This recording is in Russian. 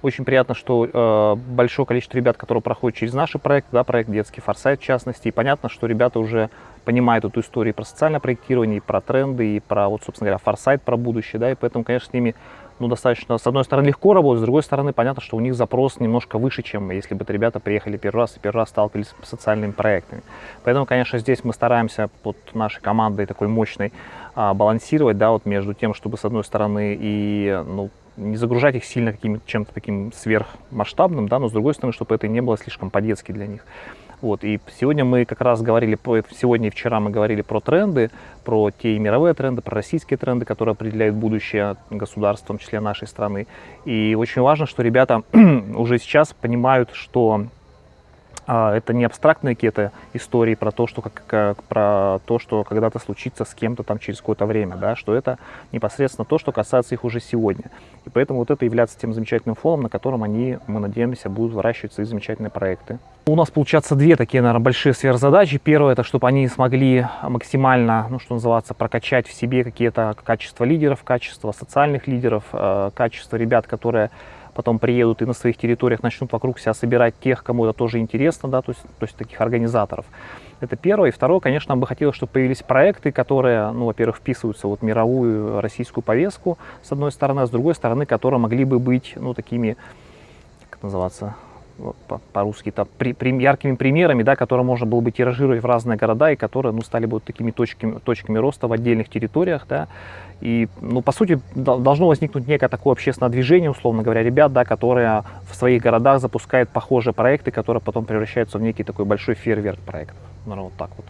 Очень приятно, что э, большое количество ребят, которые проходят через наши проекты, да, проект «Детский форсайт» в частности, и понятно, что ребята уже понимают эту историю про социальное проектирование, и про тренды, и про, вот, собственно говоря, форсайт, про будущее, да, и поэтому, конечно, с ними ну, достаточно, с одной стороны, легко работать, с другой стороны, понятно, что у них запрос немножко выше, чем если бы ребята приехали первый раз и первый раз сталкивались с социальными проектами. Поэтому, конечно, здесь мы стараемся под нашей командой такой мощной а, балансировать, да, вот между тем, чтобы, с одной стороны, и, ну, не загружать их сильно каким-то чем-то таким сверхмасштабным, да, но с другой стороны, чтобы это не было слишком по-детски для них. Вот, и сегодня мы как раз говорили, сегодня и вчера мы говорили про тренды, про те мировые тренды, про российские тренды, которые определяют будущее государства, в том числе нашей страны. И очень важно, что ребята уже сейчас понимают, что а, это не абстрактные какие-то истории про то, что, как, как, про то, что когда-то случится с кем-то там через какое-то время, да, что это непосредственно то, что касается их уже сегодня. И поэтому вот это является тем замечательным фоном, на котором они, мы надеемся, будут выращивать свои замечательные проекты. У нас получается две такие, наверное, большие сверхзадачи. Первое, это чтобы они смогли максимально, ну, что называется, прокачать в себе какие-то качества лидеров, качества социальных лидеров, э, качества ребят, которые потом приедут и на своих территориях начнут вокруг себя собирать тех, кому это тоже интересно, да, то есть, то есть таких организаторов. Это первое. И второе, конечно, нам бы хотелось, чтобы появились проекты, которые, ну, во-первых, вписываются в вот мировую российскую повестку, с одной стороны, а с другой стороны, которые могли бы быть, ну, такими, как называться, по-русски, по при, при, яркими примерами, да, которые можно было бы тиражировать в разные города и которые ну, стали бы вот такими точками, точками роста в отдельных территориях. Да. И, ну, по сути, должно возникнуть некое такое общественное движение, условно говоря, ребят, да, которые в своих городах запускают похожие проекты, которые потом превращаются в некий такой большой фейерверк проектов. Наверное, вот так вот.